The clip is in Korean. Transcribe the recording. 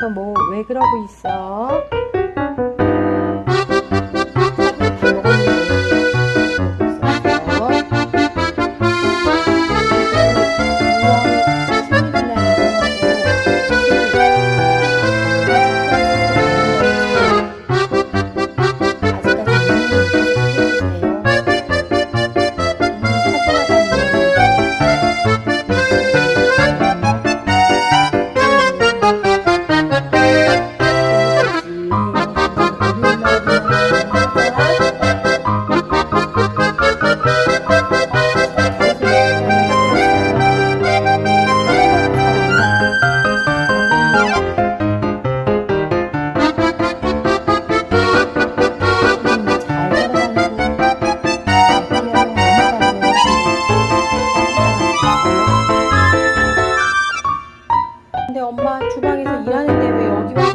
너 뭐 왜 그러고 있어? 근데 엄마 주방에서 일하는데 왜 여기 와?